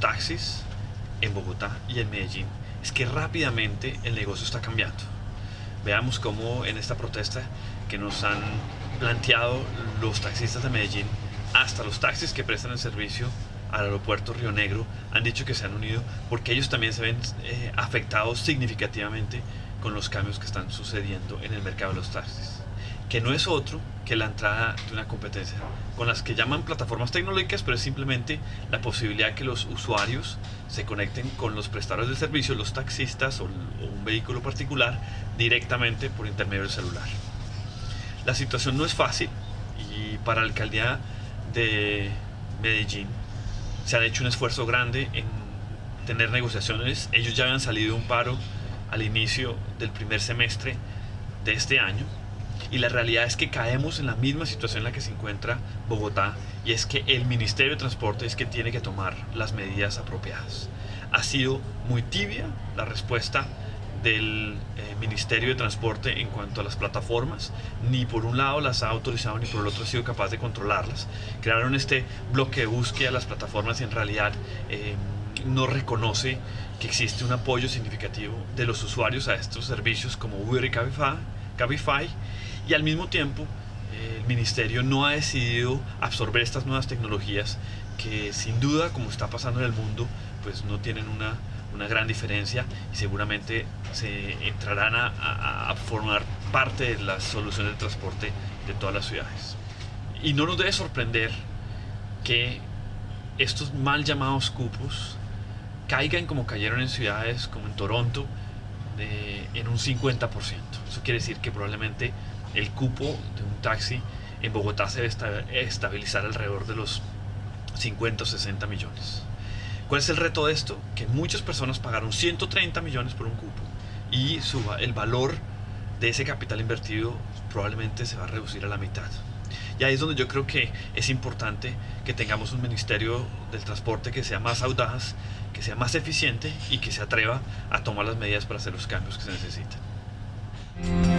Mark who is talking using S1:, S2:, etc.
S1: taxis en Bogotá y en Medellín es que rápidamente el negocio está cambiando. Veamos cómo en esta protesta que nos han planteado los taxistas de Medellín, hasta los taxis que prestan el servicio al aeropuerto Río Negro han dicho que se han unido porque ellos también se ven eh, afectados significativamente con los cambios que están sucediendo en el mercado de los taxis, que no es otro que la entrada de una competencia con las que llaman plataformas tecnológicas, pero es simplemente la posibilidad que los usuarios se conecten con los prestadores de servicio, los taxistas o, un vehículo particular directamente por intermedio del celular. La situación no es fácil y para la alcaldía de Medellín se ha hecho un esfuerzo grande en tener negociaciones. Ellos ya habían salido de un paro al inicio del primer semestre de este año y la realidad es que caemos en la misma situación en la que se encuentra Bogotá y es que el Ministerio de Transporte es que tiene que tomar las medidas apropiadas. Ha sido muy tibia la respuesta del eh, Ministerio de Transporte en cuanto a las plataformas, ni por un lado las ha autorizado ni por el otro ha sido capaz de controlarlas. Crearon este bloque de búsqueda a las plataformas y en realidad eh, no reconoce que existe un apoyo significativo de los usuarios a estos servicios como Uber y Cabify, Cabify y al mismo tiempo el ministerio no ha decidido absorber estas nuevas tecnologías que sin duda como está pasando en el mundo pues no tienen una, una gran diferencia y seguramente se entrarán a, a, formar parte de las soluciones de transporte de todas las ciudades y no nos debe sorprender que estos mal llamados cupos caigan como cayeron en ciudades como en Toronto de, en un 50%. Eso quiere decir que probablemente el cupo de un taxi en Bogotá se debe estabilizar alrededor de los 50 o 60 millones. ¿Cuál es el reto de esto? Que muchas personas pagaron 130 millones por un cupo y suba el valor de ese capital invertido probablemente se va a reducir a la mitad. Y ahí es donde yo creo que es importante que tengamos un ministerio del transporte que sea más audaz, que sea más eficiente y que se atreva a tomar las medidas para hacer los cambios que se necesitan.